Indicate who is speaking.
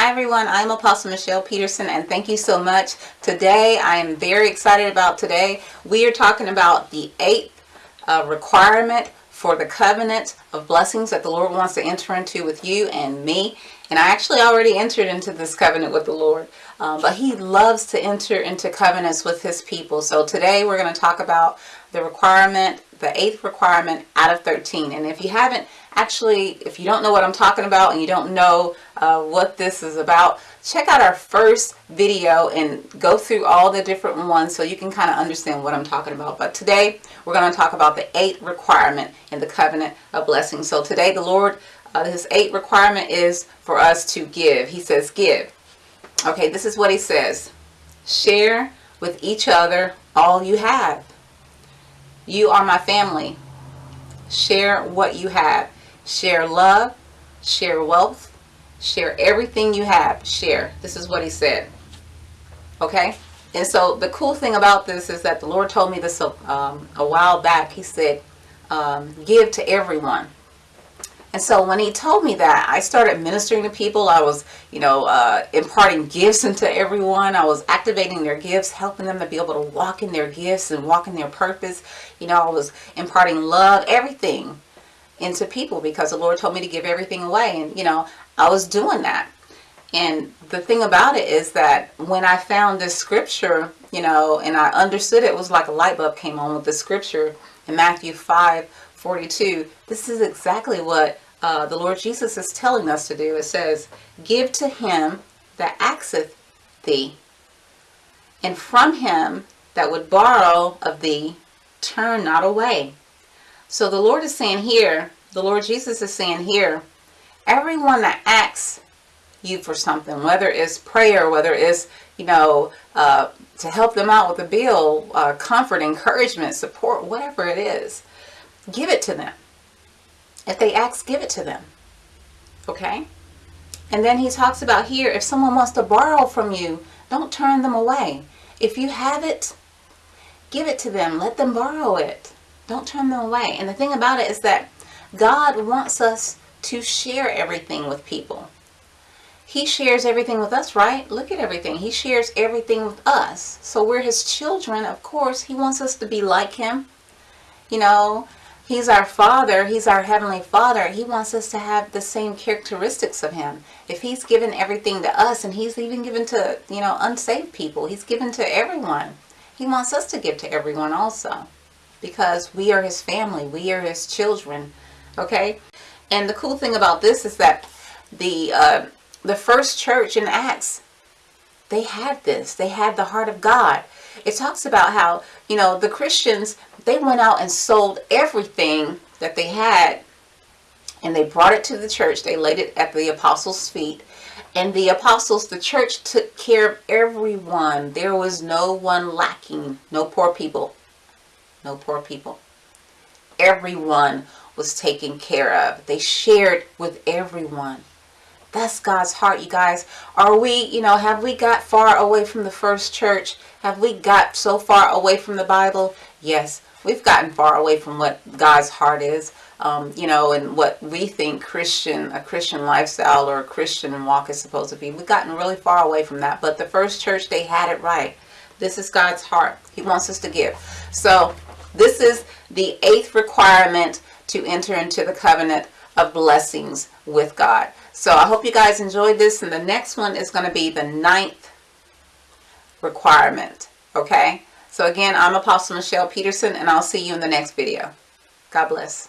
Speaker 1: Hi everyone, I'm Apostle Michelle Peterson and thank you so much. Today, I am very excited about today. We are talking about the eighth uh, requirement for the covenant of blessings that the Lord wants to enter into with you and me. And I actually already entered into this covenant with the Lord, um, but He loves to enter into covenants with His people. So today we're going to talk about the requirement, the eighth requirement out of 13. And if you haven't actually, if you don't know what I'm talking about and you don't know uh, what this is about, check out our first video and go through all the different ones so you can kind of understand what I'm talking about. But today we're going to talk about the eighth requirement in the covenant of blessing. So today the Lord, uh, his eighth requirement is for us to give. He says give. Okay, this is what he says. Share with each other all you have. You are my family. Share what you have. Share love. Share wealth. Share everything you have. Share. This is what he said. Okay? And so the cool thing about this is that the Lord told me this um, a while back. He said, um, give to everyone. And so when he told me that, I started ministering to people. I was, you know, uh, imparting gifts into everyone. I was activating their gifts, helping them to be able to walk in their gifts and walk in their purpose. You know, I was imparting love, everything into people because the Lord told me to give everything away. And, you know, I was doing that. And the thing about it is that when I found this scripture, you know, and I understood it, it was like a light bulb came on with the scripture in Matthew 5, 42, this is exactly what uh, the Lord Jesus is telling us to do. It says, Give to him that axeth thee, and from him that would borrow of thee, turn not away. So the Lord is saying here, the Lord Jesus is saying here, everyone that asks you for something, whether it's prayer, whether it's, you know, uh, to help them out with a bill, uh, comfort, encouragement, support, whatever it is, give it to them. If they ask, give it to them. Okay? And then he talks about here, if someone wants to borrow from you, don't turn them away. If you have it, give it to them. Let them borrow it. Don't turn them away. And the thing about it is that God wants us to share everything with people. He shares everything with us, right? Look at everything. He shares everything with us. So we're his children, of course. He wants us to be like him. You know, He's our Father. He's our Heavenly Father. He wants us to have the same characteristics of Him. If He's given everything to us, and He's even given to, you know, unsaved people, He's given to everyone. He wants us to give to everyone also. Because we are His family. We are His children. Okay? And the cool thing about this is that the, uh, the first church in Acts, they had this. They had the heart of God. It talks about how, you know, the Christians, they went out and sold everything that they had and they brought it to the church. They laid it at the apostles' feet. And the apostles, the church took care of everyone. There was no one lacking, no poor people. No poor people. Everyone was taken care of. They shared with everyone. That's God's heart, you guys. Are we, you know, have we got far away from the first church? Have we got so far away from the Bible? Yes, we've gotten far away from what God's heart is. Um, you know, and what we think Christian, a Christian lifestyle or a Christian walk is supposed to be. We've gotten really far away from that. But the first church, they had it right. This is God's heart. He wants us to give. So this is the eighth requirement to enter into the covenant of blessings with God. So I hope you guys enjoyed this. And the next one is going to be the ninth requirement. Okay. So again, I'm Apostle Michelle Peterson and I'll see you in the next video. God bless.